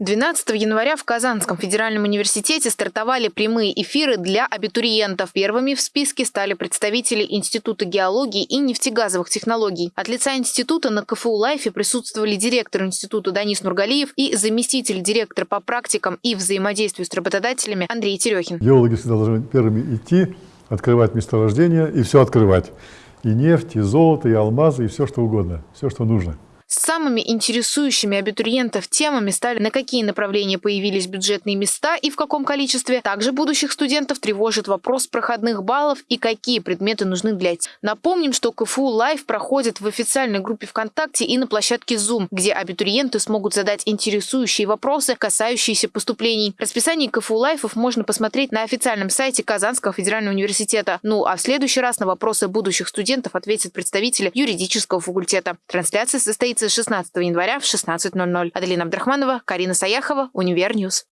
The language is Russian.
12 января в Казанском федеральном университете стартовали прямые эфиры для абитуриентов. Первыми в списке стали представители Института геологии и нефтегазовых технологий. От лица института на КФУ Лайфе присутствовали директор института Данис Нургалиев и заместитель директора по практикам и взаимодействию с работодателями Андрей Терехин. Геологи всегда должны первыми идти, открывать месторождения и все открывать. И нефть, и золото, и алмазы, и все что угодно, все, что нужно. Самыми интересующими абитуриентов темами стали, на какие направления появились бюджетные места и в каком количестве. Также будущих студентов тревожит вопрос проходных баллов и какие предметы нужны для этих. Напомним, что КФУ Live проходит в официальной группе ВКонтакте и на площадке Zoom, где абитуриенты смогут задать интересующие вопросы, касающиеся поступлений. Расписание КФУ Live ов можно посмотреть на официальном сайте Казанского федерального университета. Ну а в следующий раз на вопросы будущих студентов ответят представители юридического факультета. Трансляция состоится 16 января в 16.00. Аделина Абдрахманова, Карина Саяхова, Univer News.